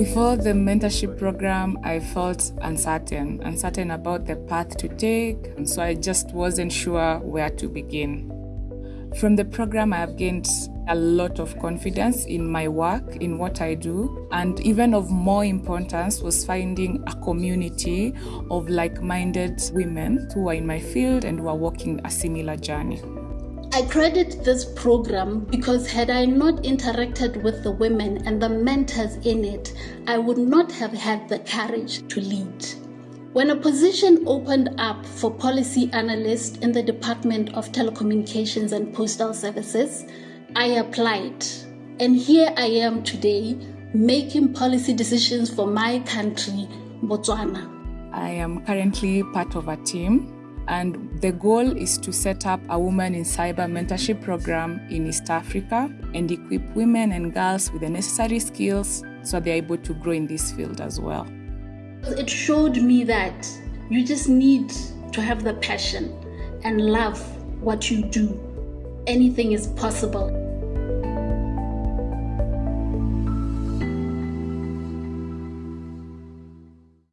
Before the mentorship program, I felt uncertain, uncertain about the path to take, and so I just wasn't sure where to begin. From the program, I have gained a lot of confidence in my work, in what I do, and even of more importance was finding a community of like minded women who are in my field and who are walking a similar journey. I credit this program because had I not interacted with the women and the mentors in it, I would not have had the courage to lead. When a position opened up for policy analyst in the Department of Telecommunications and Postal Services, I applied. And here I am today making policy decisions for my country, Botswana. I am currently part of a team and the goal is to set up a woman in cyber mentorship program in East Africa and equip women and girls with the necessary skills so they're able to grow in this field as well. It showed me that you just need to have the passion and love what you do. Anything is possible.